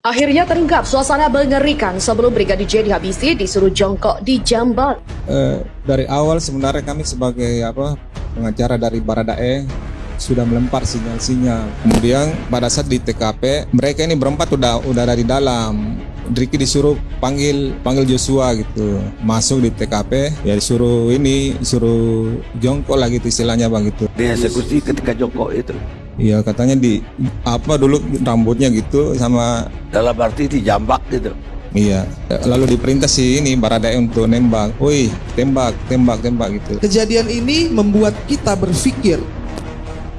Akhirnya terungkap suasana mengerikan sebelum Brigadir J dihabisi disuruh jongkok di jamban. Eh, dari awal sebenarnya kami sebagai apa pengacara dari Baradae sudah melempar sinyal-sinyal. Kemudian pada saat di TKP mereka ini berempat udah udah dari dalam. Ricky disuruh panggil panggil Joshua gitu masuk di TKP ya disuruh ini disuruh jongkok lah gitu istilahnya bang gitu Dieksekusi ketika jongkok itu. Iya katanya di apa dulu rambutnya gitu sama Dalam arti dijambak gitu. iya lalu diperintah si ini Baradae untuk nembak. Woi tembak tembak tembak gitu. Kejadian ini membuat kita berpikir,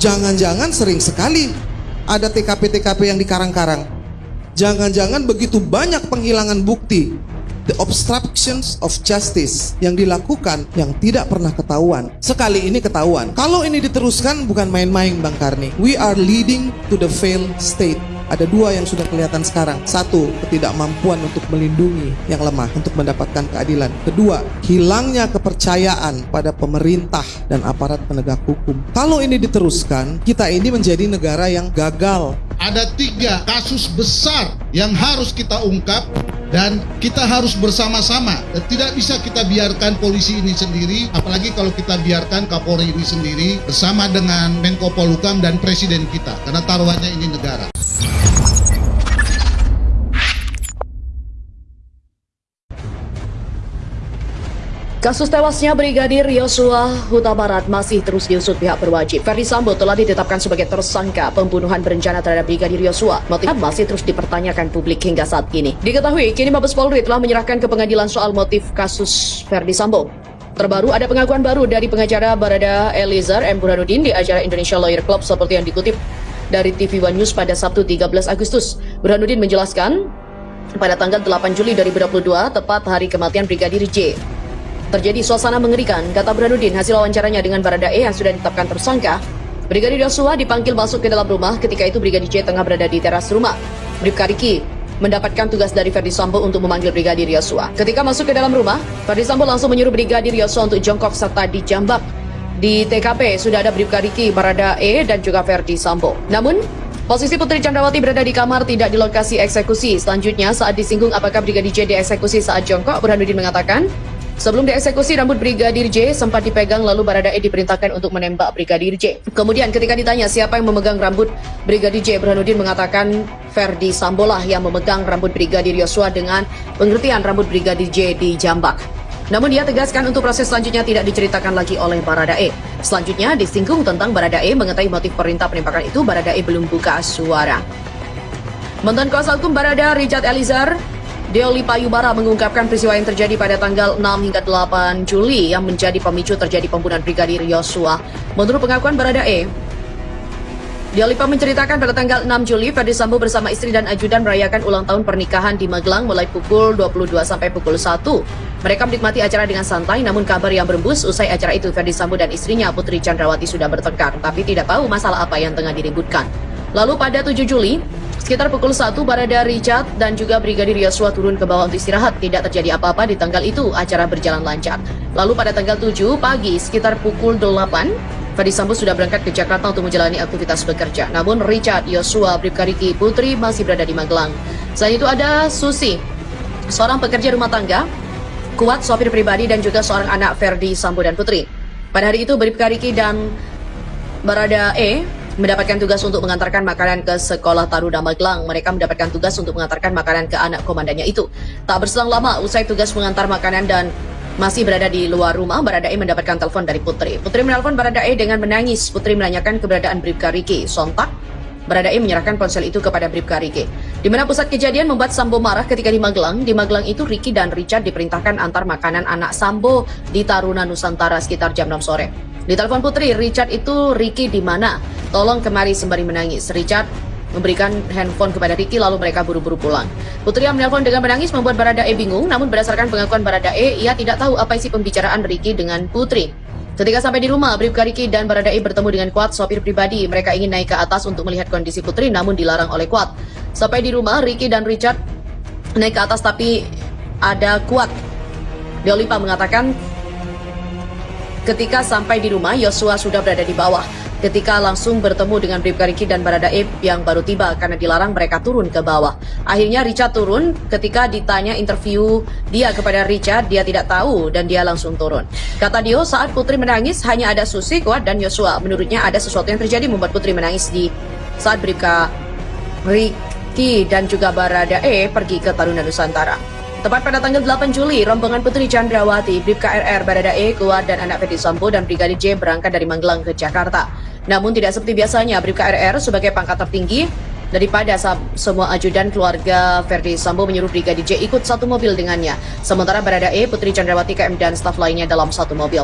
jangan-jangan sering sekali ada TKP-TKP yang dikarang-karang. Jangan-jangan begitu banyak penghilangan bukti, the obstructions of justice yang dilakukan yang tidak pernah ketahuan. Sekali ini ketahuan. Kalau ini diteruskan bukan main-main Bang Karni. We are leading to the failed state. Ada dua yang sudah kelihatan sekarang. Satu, ketidakmampuan untuk melindungi yang lemah untuk mendapatkan keadilan. Kedua, hilangnya kepercayaan pada pemerintah dan aparat penegak hukum. Kalau ini diteruskan, kita ini menjadi negara yang gagal. ada tiga kasus besar yang harus kita ungkap dan kita harus bersama-sama tidak bisa kita biarkan polisi ini sendiri apalagi kalau kita biarkan Kapolri ini sendiri bersama dengan Menko Polhukam dan presiden kita karena taruhannya ini negara Kasus tewasnya Brigadir Yosua Huta Barat masih terus diusut pihak berwajib. Ferdi Sambo telah ditetapkan sebagai tersangka pembunuhan berencana terhadap Brigadir Yosua. Motifnya masih terus dipertanyakan publik hingga saat ini. Diketahui, kini Mabes Polri telah menyerahkan ke pengadilan soal motif kasus Ferdi Sambo. Terbaru ada pengakuan baru dari pengacara Barada Eliezer M. Burhanuddin di acara Indonesia Lawyer Club seperti yang dikutip dari TV One News pada Sabtu 13 Agustus. Burhanuddin menjelaskan, pada tanggal 8 Juli 2022, tepat hari kematian Brigadir J, Terjadi suasana mengerikan, kata Burhanuddin hasil wawancaranya dengan Baradae yang sudah ditetapkan tersangka. Brigadir Yosua dipanggil masuk ke dalam rumah ketika itu Brigadir J tengah berada di teras rumah. Bribka Riki mendapatkan tugas dari Ferdi Sambo untuk memanggil Brigadir Yosua. Ketika masuk ke dalam rumah, Ferdi Sambo langsung menyuruh Brigadir Yosua untuk jongkok serta dijambak. Di TKP sudah ada Bribka Riki, Baradae, dan juga Ferdi Sambo. Namun, Posisi Putri Chandrawati berada di kamar tidak di lokasi eksekusi. Selanjutnya, saat disinggung apakah Brigadir J dieksekusi saat jongkok, Burhanuddin mengatakan, Sebelum dieksekusi, rambut Brigadir J sempat dipegang lalu Baradae diperintahkan untuk menembak Brigadir J. Kemudian ketika ditanya siapa yang memegang rambut Brigadir J, Burhanuddin mengatakan Ferdi Sambolah yang memegang rambut Brigadir Yosua dengan pengertian rambut Brigadir J dijambak. Namun dia tegaskan untuk proses selanjutnya tidak diceritakan lagi oleh Baradae. Selanjutnya disinggung tentang Baradae mengetahui motif perintah penembakan itu, Baradae belum buka suara. Mantan kuasa hukum Barada Richard Elizar Deoli Payubara mengungkapkan peristiwa yang terjadi pada tanggal 6 hingga 8 Juli yang menjadi pemicu terjadi pembunuhan Brigadir Yosua. Menurut pengakuan Baradae, Deolipa menceritakan pada tanggal 6 Juli, Ferdi Sambo bersama istri dan ajudan merayakan ulang tahun pernikahan di Magelang mulai pukul 22 sampai pukul 1. Mereka menikmati acara dengan santai, namun kabar yang berembus usai acara itu, Ferdi Sambo dan istrinya Putri Chandrawati sudah bertengkar, tapi tidak tahu masalah apa yang tengah diributkan. Lalu pada 7 Juli, Sekitar pukul 1, Barada Richard dan juga Brigadir Yosua turun ke bawah untuk istirahat. Tidak terjadi apa-apa di tanggal itu, acara berjalan lancar. Lalu pada tanggal 7 pagi, sekitar pukul 8, Ferdi Sambo sudah berangkat ke Jakarta untuk menjalani aktivitas bekerja. Namun Richard, Yosua, Bribka Riki, Putri masih berada di Magelang. Selain itu ada Susi, seorang pekerja rumah tangga, Kuat, sopir pribadi dan juga seorang anak Ferdi Sambo dan Putri. Pada hari itu, Bribka Riki dan Barada E mendapatkan tugas untuk mengantarkan makanan ke sekolah Taruda Magelang. Mereka mendapatkan tugas untuk mengantarkan makanan ke anak komandannya itu. Tak berselang lama, usai tugas mengantar makanan dan masih berada di luar rumah, Baradae mendapatkan telepon dari Putri. Putri menelpon Baradae dengan menangis. Putri menanyakan keberadaan Bribka Riki. Sontak, Baradae menyerahkan ponsel itu kepada Bribka Riki. Di mana pusat kejadian membuat Sambo marah ketika di Magelang. Di Magelang itu Riki dan Richard diperintahkan antar makanan anak Sambo di Taruna Nusantara sekitar jam 6 sore. Di telepon Putri, Richard itu Ricky di mana? Tolong kemari sembari menangis. Richard memberikan handphone kepada Ricky lalu mereka buru-buru pulang. Putri yang menelpon dengan menangis membuat Baradae bingung, namun berdasarkan pengakuan Baradae, ia tidak tahu apa isi pembicaraan Ricky dengan Putri. Ketika sampai di rumah, Bribka Riki dan Baradae bertemu dengan Kuat, sopir pribadi. Mereka ingin naik ke atas untuk melihat kondisi Putri, namun dilarang oleh Kuat. Sampai di rumah, Ricky dan Richard naik ke atas tapi ada Kuat. Deolipa mengatakan Ketika sampai di rumah, Yosua sudah berada di bawah. Ketika langsung bertemu dengan Bribka Riki dan Baradae yang baru tiba karena dilarang mereka turun ke bawah. Akhirnya Richard turun ketika ditanya interview dia kepada Richard, dia tidak tahu dan dia langsung turun. Kata Dio, saat Putri menangis hanya ada Susi, Kuat, dan Yosua. Menurutnya ada sesuatu yang terjadi membuat Putri menangis di saat Bribka Riki dan juga Baradae pergi ke Taruna Nusantara. Tepat pada tanggal 8 Juli, rombongan Putri Chandrawati, Bribka RR, Baradae, Kuat, dan anak Fethi Sambo dan Brigadir J berangkat dari Magelang ke Jakarta. Namun tidak seperti biasanya, Bribka RR sebagai pangkat tertinggi daripada semua ajudan keluarga Ferdi Sambo menyuruh Brigadir J ikut satu mobil dengannya. Sementara Baradae, Putri Chandrawati, KM, dan staf lainnya dalam satu mobil.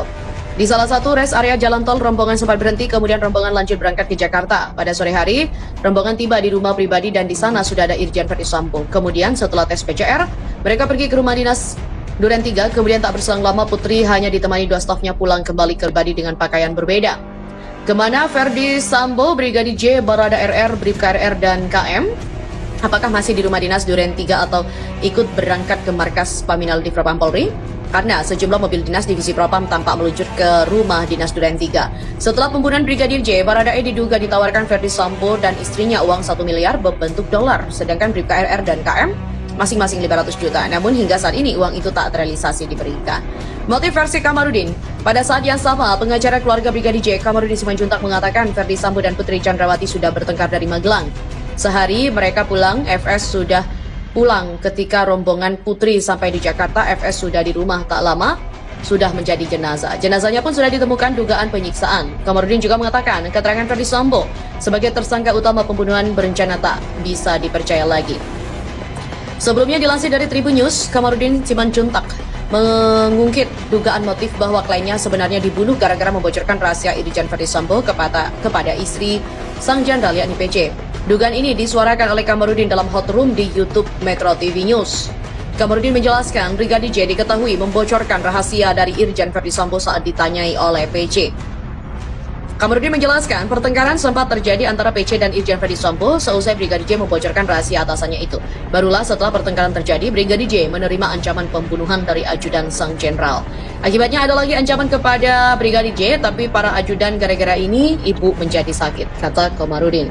Di salah satu res area jalan tol, rombongan sempat berhenti, kemudian rombongan lanjut berangkat ke Jakarta. Pada sore hari, rombongan tiba di rumah pribadi dan di sana sudah ada Irjen Ferdi Sambo. Kemudian setelah tes PCR, mereka pergi ke rumah dinas Duren 3, kemudian tak berselang lama Putri hanya ditemani dua stafnya pulang kembali ke pribadi dengan pakaian berbeda. Ke mana Ferdi Sambo, Brigadir J, Barada RR, Bribka RR, dan KM? Apakah masih di rumah dinas Duren 3 atau ikut berangkat ke markas Paminal di Propam Polri? karena sejumlah mobil dinas divisi Propam tampak meluncur ke rumah dinas Duren 3. Setelah pembunuhan Brigadir J, Baradae diduga ditawarkan Ferdi Sambo dan istrinya uang 1 miliar berbentuk dolar, sedangkan Bribka RR dan KM masing-masing 500 juta. Namun hingga saat ini uang itu tak terrealisasi diberikan. Motif versi Kamarudin, pada saat yang sama, pengacara keluarga Brigadir J, Kamarudin Simanjuntak mengatakan Ferdi Sambo dan Putri Chandrawati sudah bertengkar dari Magelang. Sehari mereka pulang, FS sudah pulang ketika rombongan putri sampai di Jakarta, FS sudah di rumah tak lama, sudah menjadi jenazah. Jenazahnya pun sudah ditemukan dugaan penyiksaan. Kamarudin juga mengatakan keterangan Ferdi Sambo sebagai tersangka utama pembunuhan berencana tak bisa dipercaya lagi. Sebelumnya dilansir dari Tribun News, Kamarudin Simanjuntak mengungkit dugaan motif bahwa kliennya sebenarnya dibunuh gara-gara membocorkan rahasia Irjen Ferdi Sambo kepada kepada istri sang jenderal yakni PC. Dugaan ini disuarakan oleh Kamarudin dalam hot room di YouTube Metro TV News. Kamarudin menjelaskan Brigadir J diketahui membocorkan rahasia dari Irjen Verdi Sambo saat ditanyai oleh PC. Kamarudin menjelaskan pertengkaran sempat terjadi antara PC dan Irjen Ferdi Sambo seusai Brigadir J membocorkan rahasia atasannya itu. Barulah setelah pertengkaran terjadi, Brigadir J menerima ancaman pembunuhan dari ajudan sang jenderal. Akibatnya ada lagi ancaman kepada Brigadir J, tapi para ajudan gara-gara ini ibu menjadi sakit, kata Kamarudin.